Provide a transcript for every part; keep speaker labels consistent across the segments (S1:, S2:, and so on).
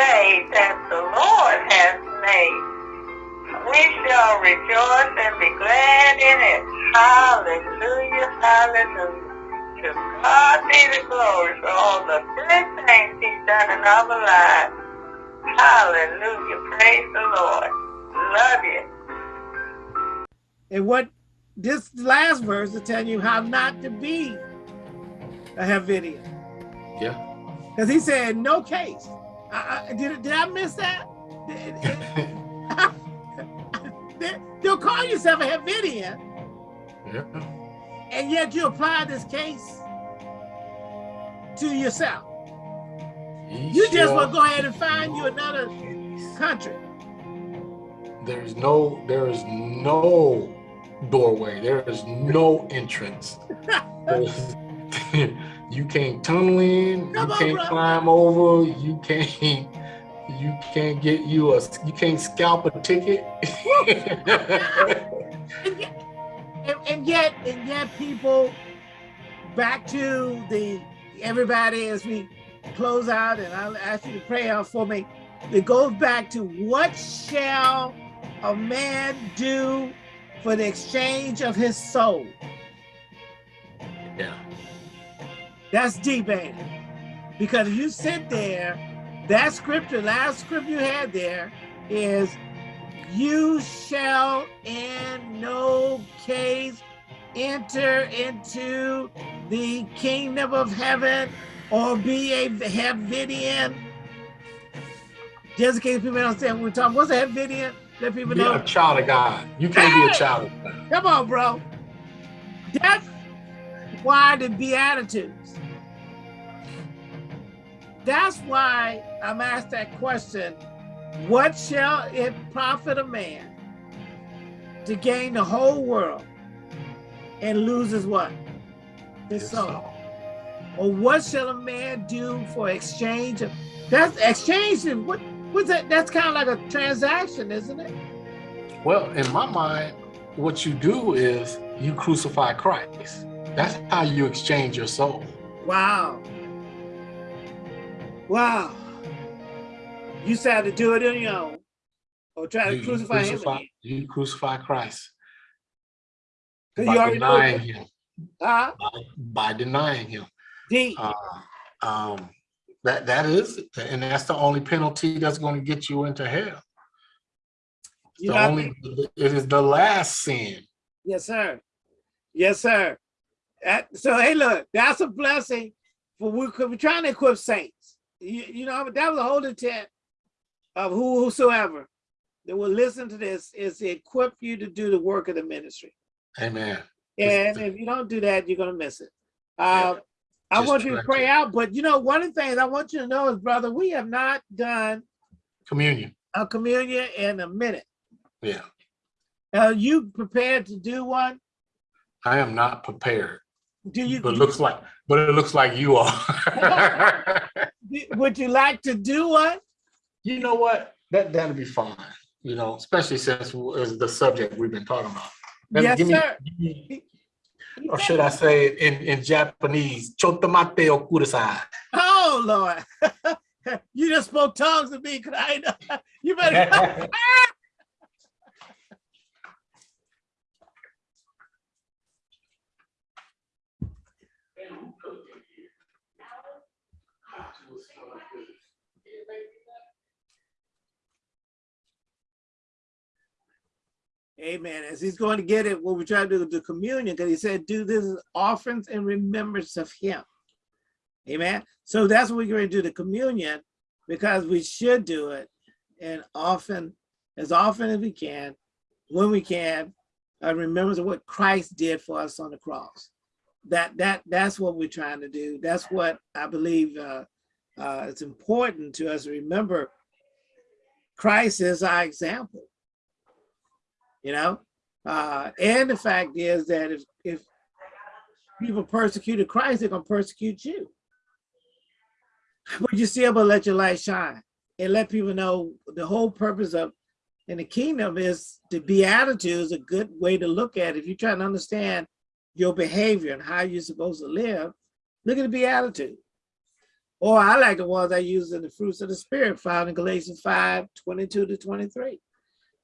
S1: day that the Lord has made. We shall rejoice and be glad in it. Hallelujah, hallelujah. To God be the glory for all the good things he's done in our lives. Hallelujah, praise the Lord. Love you.
S2: And what this last verse is telling you how not to be a Havidian.
S3: Yeah.
S2: Because he said, no case. I, I, did, did I miss that? You'll call yourself a Havidian.
S3: Yeah.
S2: And yet you apply this case to yourself. You just want to go ahead and find you another country.
S3: There's no, there is no doorway. There is no entrance. you can't tunnel in.
S2: Come
S3: you
S2: on,
S3: can't
S2: bro.
S3: climb over. You can't. You can't get you a. You can't scalp a ticket.
S2: and, yet, and, and yet, and yet, people back to the everybody as we close out, and I'll ask you to pray out for me. It goes back to what shall a man do for the exchange of his soul?
S3: yeah.
S2: That's deep, ain't it? Because if you sit there, that scripture, last scripture you had there is, you shall in no case enter into the kingdom of heaven or be a Havidian. Just in case people don't understand what we're talking, what's a Havidian? Let people
S3: Be
S2: know.
S3: a child of God. You can't be a child of God.
S2: Come on, bro. That's why the Beatitudes. That's why I'm asked that question. What shall it profit a man to gain the whole world and loses what? His soul.
S3: soul.
S2: Or what shall a man do for exchange of that's exchange what what's that that's kind of like a transaction, isn't it?
S3: Well, in my mind, what you do is you crucify Christ. That's how you exchange your soul.
S2: Wow. Wow. You said to do it on your own or try to
S3: You
S2: crucify him again.
S3: you crucify Christ
S2: Because
S3: by
S2: you already know.
S3: denying him.
S2: Huh?
S3: By, by denying him.
S2: D.
S3: Uh, um, that that is, it. and that's the only penalty that's going to get you into hell.
S2: You
S3: The
S2: know, I
S3: only, it is the last sin.
S2: yes, sir. Yes, sir. That- so hey, look, that's a blessing for we could be trying to equip saints. You, you know, that was the whole intent of who whosoever that will listen to this is to equip you to do the work of the ministry.
S3: Amen.
S2: And if you don't do that, you're gonna miss it. Uh, I
S3: Just
S2: want you to pray out, but you know, one of the things I want you to know is, brother, we have not done
S3: Communion.
S2: a communion in a minute.
S3: Yeah.
S2: Are you prepared to do one?
S3: I am not prepared.
S2: Do you,
S3: But it looks like, but it looks like you are.
S2: would you like to do one?
S3: you know what? That that'll be fine. You know, especially since it's the subject we've been talking about. Let me-
S2: Yes,
S3: give me-
S2: sir.
S3: give me- or should I say it in, in Japanese? Chotomate o kudasai.
S2: Oh, Lord. you just spoke tongues to me, 'cause I know. You better. Amen. As he's going to get it, what we try to do the communion, because he said, do this offerings in remembrance of him. Amen. So that's what we're going to do the communion because we should do it and often, as often as we can, when we can, uh, remembrance of what Christ did for us on the cross. That that that's what we're trying to do. That's what I believe uh, uh, it's important to us to remember. Christ is our example you know? Uh and the fact is that if if people persecuted christ they're gonna persecute you. But you still to let your light shine and let people know the whole purpose of in the kingdom is the beatitude is a good way to look at it. If you're trying to understand your behavior and how you're supposed to live look at the beatitude Or I like the ones I use in the fruits of the spirit found in Galatians 5, 22 to 23.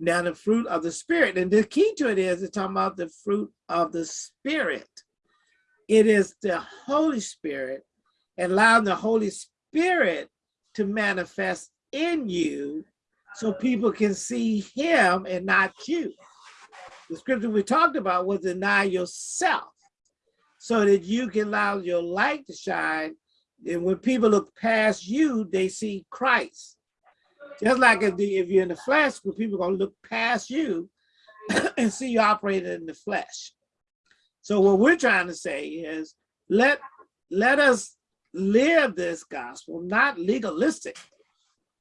S2: Now the fruit of the spirit, and the key to it is it's talking about the fruit of the spirit. It is the Holy Spirit, allowing the Holy Spirit to manifest in you so people can see him and not you. The scripture we talked about was deny yourself so that you can allow your light to shine. And when people look past you, they see Christ. Just like if, the, if you're in the flesh, people are gonna look past you and see you operating in the flesh. So what we're trying to say is let, let us live this gospel, not legalistic,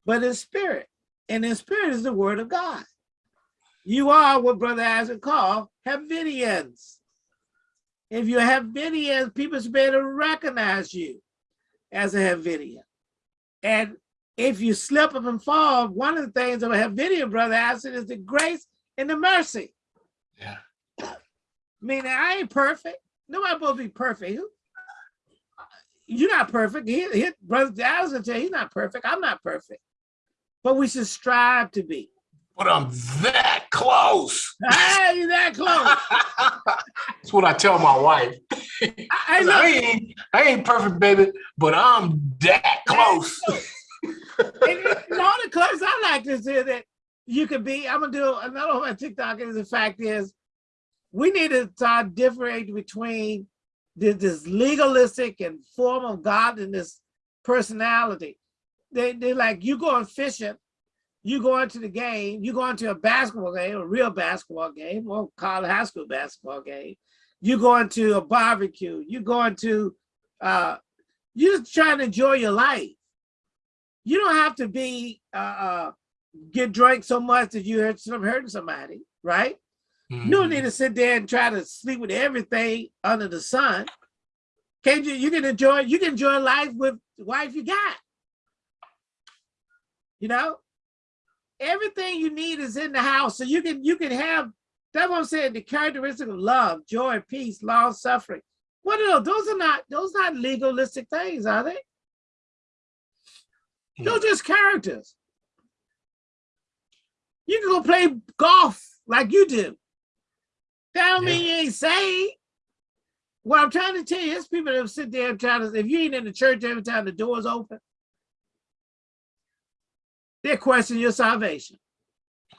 S2: but in spirit. And in spirit is the word of God. You are what Brother Isaac called Havidians. If you have Havidians, people should be able to recognize you as a Havidian. And if you slip up and fall, one of the things of a Havidian, Brother Isaac, is the grace and the mercy.
S3: Yeah.
S2: Meaning I ain't perfect. Nobody supposed to be perfect. You're not perfect. He, he, Brother Dallas will tell you he's not perfect. I'm not perfect. But we should strive to be.
S3: But I'm that close.
S2: Hey, that close.
S3: That's what I tell my wife.
S2: I,
S3: I,
S2: I,
S3: ain't, I ain't perfect, baby, but I'm that close.
S2: And, and all the close I like to say that you could be, I'm gonna do another one on TikTok is the fact is we need to start differentiating between this, this legalistic and form of godliness personality. They, they're like, you going fishing, you going to the game, you going to a basketball game, a real basketball game, or college high school basketball game, you going to a barbecue, you go into, uh, you're just trying to enjoy your life. You don't have to be, uh, uh, get drunk so much that you hurt some hurting somebody, right? Mm -hmm. You don't need to sit there and try to sleep with everything under the sun. Can't you, you can enjoy, you can enjoy life with the wife you got. You know, everything you need is in the house. So you can, you can have, that's what I'm saying, the characteristic of love, joy, peace, long suffering. What are those? Those are not, those are not legalistic things, are they? Are just characters. You can go play golf like you do. Tell yeah. me you ain't saved. What I'm trying to tell you is people that sit there and try to, if you ain't in the church every time the door's open, they question your salvation.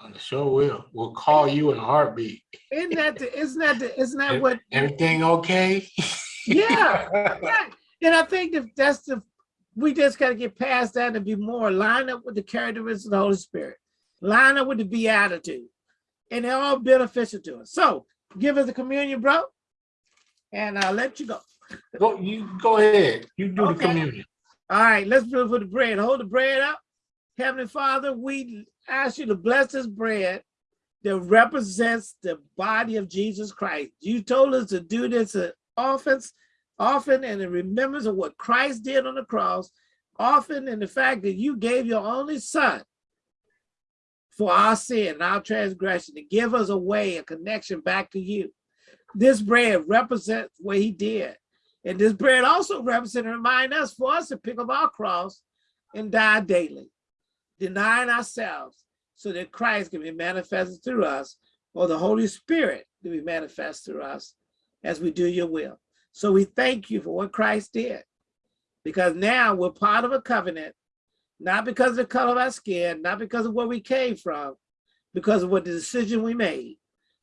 S3: I sure will. We'll call you in a heartbeat.
S2: Isn't that the, isn't that the, isn't that what
S3: everything okay?
S2: yeah. yeah. And I think that that's the we just gotta get past that and be more lined up with the characteristics of the Holy Spirit, line up with the beatitude, and they're all beneficial to us. So give us the communion, bro, and I'll let you go.
S3: Go, you go ahead. You do okay. the communion.
S2: All right, let's do it for the bread. Hold the bread up. Heavenly Father, we ask you to bless this bread that represents the body of Jesus Christ. You told us to do this often, often in the remembrance of what Christ did on the cross, often in the fact that you gave your only son for our sin and our transgression to give us a way, a connection back to you. This bread represents what he did. And this bread also represents and remind us for us to pick up our cross and die daily denying ourselves so that Christ can be manifested through us or the Holy Spirit to be manifest through us as we do your will. So we thank you for what Christ did because now we're part of a covenant, not because of the color of our skin, not because of where we came from, because of what the decision we made.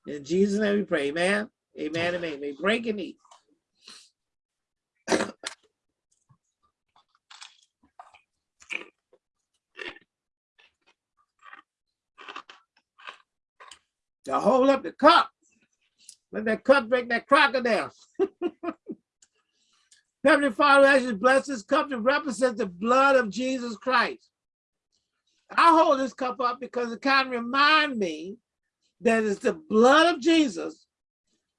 S2: In Jesus' name we pray, amen, amen, amen. May break and eat. to hold up the cup. Let that cup break that crocodile. Heavenly Father, as you bless this cup to represent the blood of Jesus Christ. I hold this cup up because it kind of remind me that it's the blood of Jesus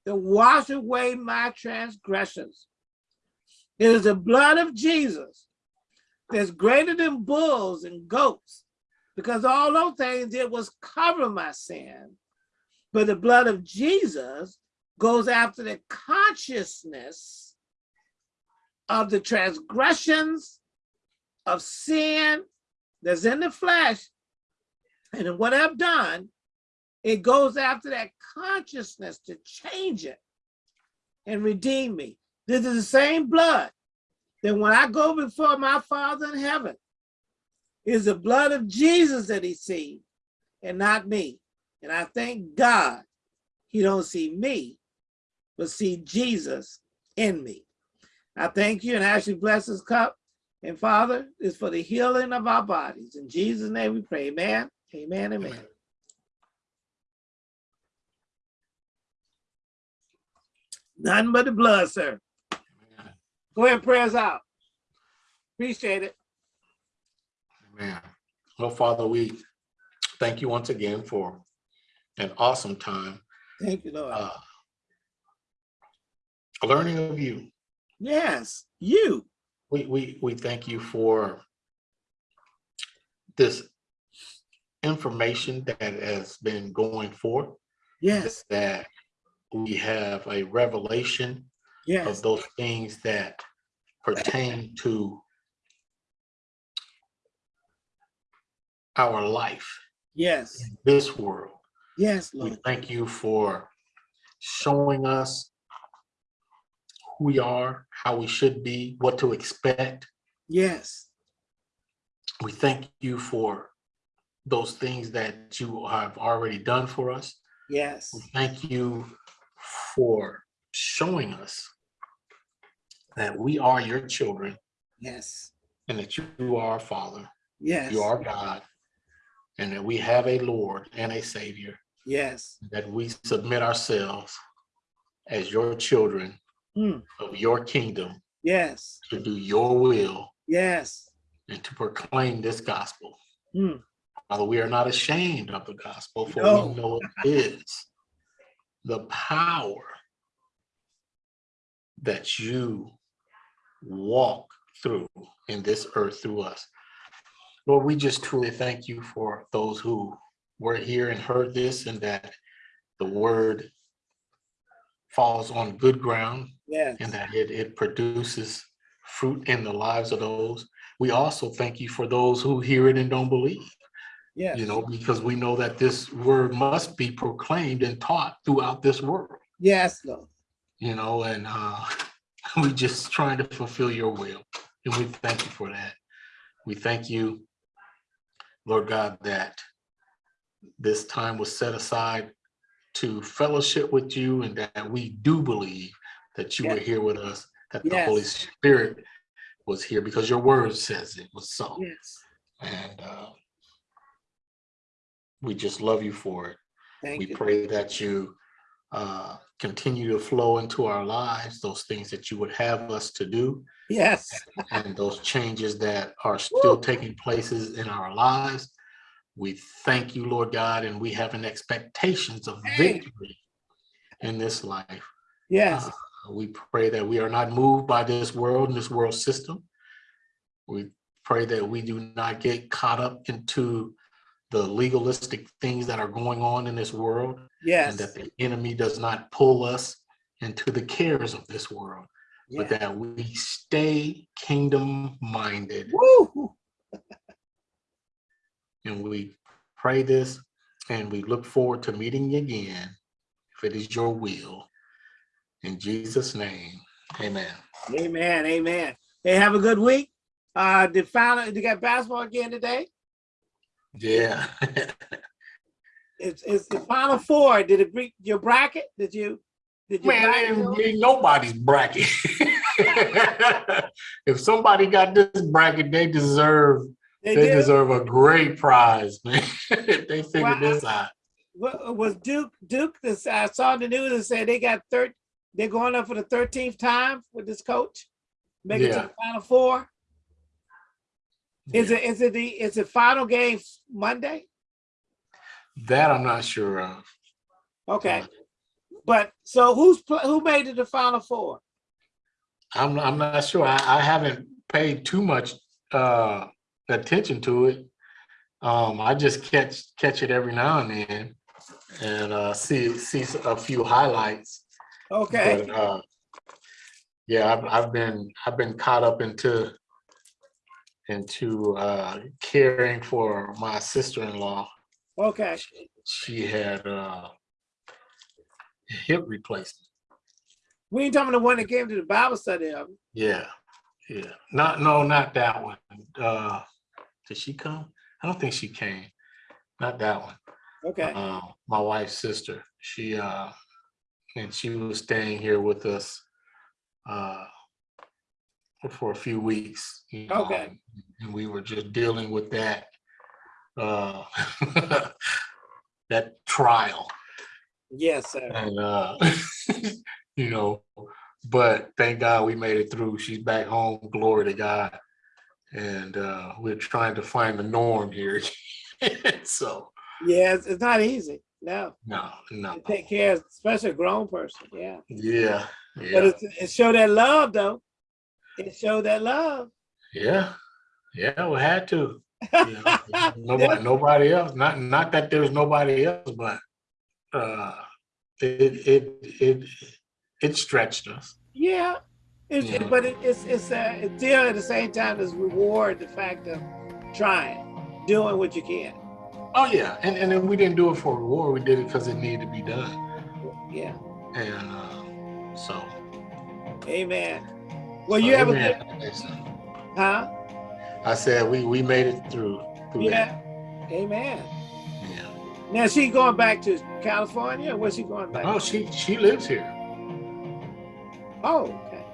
S2: that wash away my transgressions. It is the blood of Jesus that's greater than bulls and goats because all those things it was cover my sin but the blood of Jesus goes after the consciousness of the transgressions of sin that's in the flesh and what I've done, it goes after that consciousness to change it and redeem me. This is the same blood that when I go before my Father in heaven, is the blood of Jesus that he sees and not me. And I thank God he don't see me, but see Jesus in me. I thank you and ask you bless this cup. And Father, it's for the healing of our bodies. In Jesus' name we pray. Amen. Amen. Amen.
S3: Amen.
S2: None but the blood, sir.
S3: Amen.
S2: Go ahead and pray us out. Appreciate it.
S3: Amen. Well, Father, we thank you once again for an awesome time
S2: Thank you, Lord.
S3: uh, learning of you.
S2: yes, you.
S3: We, we, we thank you for this information that has been going forth,
S2: Yes,
S3: that we have a revelation of those things that pertain to our life
S2: yes,
S3: in this world.
S2: yes,
S3: We thank you for showing us who we are, how we should be, what to expect.
S2: Yes,
S3: We thank you for those things that you have already done for us.
S2: yes,
S3: We thank you for showing us that we are your children.
S2: Yes,
S3: and that you are our Father,
S2: yes,
S3: you are God, and that we have a Lord and a Savior,
S2: yes,
S3: that we submit ourselves as your children
S2: Mm.
S3: of your kingdom
S2: yes,
S3: to do your will
S2: yes,
S3: and to proclaim this gospel.
S2: Mm.
S3: Father, we are not ashamed of the gospel, for
S2: No.
S3: we know it is the power that you walk through in this earth through us. Lord, we just truly thank you for those who were here and heard this and that the word falls on good ground
S2: yes,
S3: and that it, it produces fruit in the lives of those. We also thank you for those who hear it and don't believe,
S2: yes,
S3: you know, because we know that this word must be proclaimed and taught throughout this world,
S2: yes, Lord.
S3: you know, and uh, we just trying to fulfill your will. And we thank you for that. We thank you, Lord God, that this time was set aside to fellowship with you and that we do believe that you were here with us, that the Holy Spirit was here because your word says it was so.
S2: Yes,
S3: And uh, we just love you for it.
S2: thank
S3: We
S2: you.
S3: pray that you uh, continue to flow into our lives, those things that you would have us to do,
S2: Yes,
S3: and those changes that are still taking places in our lives. We thank you, Lord God, and we have an expectations of
S2: Hey.
S3: victory in this life.
S2: yes,
S3: Uh, We pray that we are not moved by this world and this world system. We pray that we do not get caught up into the legalistic things that are going on in this world and that the enemy does not pull us into the cares of this world, but that we stay kingdom minded.
S2: Woo!
S3: And we pray this and we look forward to meeting you again if it is your will. In Jesus' name, amen.
S2: Amen, amen. Hey, have a good week. Uh, did final, you got basketball again today?
S3: Yeah.
S2: It's, it's the final four. Did it break your bracket? Did you? Did you?
S3: Man, it ain't ain't nobody's bracket. if somebody got this bracket, they deserve
S2: They
S3: they deserve a great prize, man. If they figured
S2: Well,
S3: this out.
S2: What was Duke? Duke, this, I saw in the news and said they got third, they're going up for the thirteenth time with this coach. Make it to the final four. Is
S3: Yeah.
S2: it, is it the, is it final game Monday?
S3: That I'm not sure of.
S2: Okay. But so who's, who made it to final four?
S3: I'm I'm not sure. I, I haven't paid too much uh attention to it. Um, I just catch catch it every now and then and uh see see a few highlights.
S2: Okay,
S3: But uh yeah, I've I've been I've been caught up into into uh, caring for my sister-in-law.
S2: Okay.
S3: She had uh, hip replacement.
S2: We ain't talking the one that came to the Bible study of.
S3: Yeah, yeah. Not no, not that one. Uh, did she come? I don't think she came. Not that one.
S2: Okay.
S3: uh, my wife's sister. She uh, and she was staying here with us uh, for a few weeks. you know,
S2: Okay.
S3: and we were just dealing with that uh, that trial,
S2: Yes, sir.
S3: and uh, you know, but thank God we made it through. She's back home. Glory to God. And uh, we're trying to find the norm here. so
S2: Yeah, it's, it's not easy. No.
S3: no, no.
S2: Take care of, especially a grown person. Yeah.
S3: Yeah,
S2: But
S3: yeah,
S2: it's, it showed that love though. It showed that love.
S3: yeah, yeah. We had to. You know, nobody, nobody else. Not, not that there was nobody else, but uh, it, it, it, it stretched us.
S2: Yeah.
S3: Yeah.
S2: But it, it's it's uh, it's still at the same time as reward the fact of trying, doing what you can.
S3: Oh yeah, and and then we didn't do it for reward. We did it because it needed to be done,
S2: Yeah.
S3: and uh, so.
S2: Amen. Well,
S3: so
S2: you have a good, huh?
S3: I said we we made it through. through
S2: Yeah. Amen.
S3: Yeah.
S2: Now she going back to California. Or where's she going back?
S3: Oh, she she lives here.
S2: Oh, okay.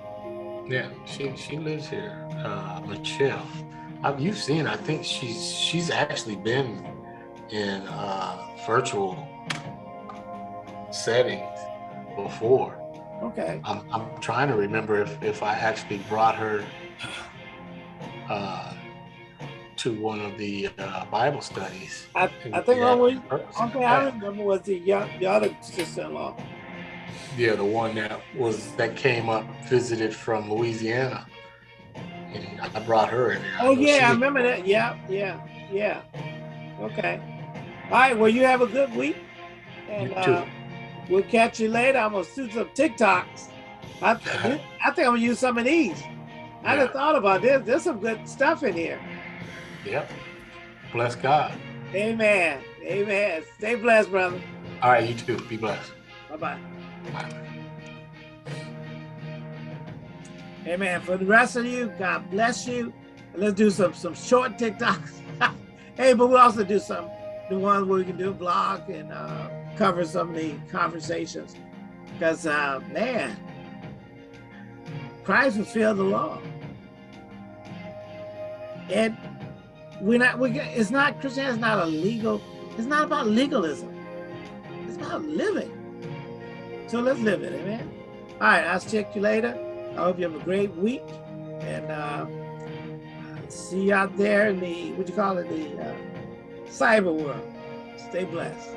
S3: Yeah, she she lives here. Uh, Michelle, I've, you've seen. I think she's she's actually been in uh, virtual settings before.
S2: Okay.
S3: I'm I'm trying to remember if if I actually brought her uh, to one of the uh, Bible studies.
S2: I, I think only one I remember was the young, the other sister-in-law.
S3: Yeah, the one that was that came up visited from Louisiana, and I brought her in there.
S2: Oh yeah, I remember that. Yeah, yeah, yeah. Okay. All right. Well, you have a good week, and
S3: You too.
S2: uh, we'll catch you later. I'm gonna shoot some TikToks. I, th- I think I'm gonna use some of these. I
S3: Yeah.
S2: just thought about this. There's some good stuff in here.
S3: Yep. Bless God.
S2: Amen. Amen. Stay blessed, brother.
S3: All right, you too. Be blessed.
S2: Bye bye. Amen. For the rest of you, God bless you. And let's do some some short TikToks. hey, but we also do some the ones where we can do a blog and uh, cover some of the conversations. Because uh, man, Christ fulfilled the law, and we're not. We it's not Christianity is not a legal. It's not about legalism. It's about living. So let's live it. Amen. All right. I'll check you later. I hope you have a great week and uh, see you out there in the, what you call it, the uh, cyber world. Stay blessed.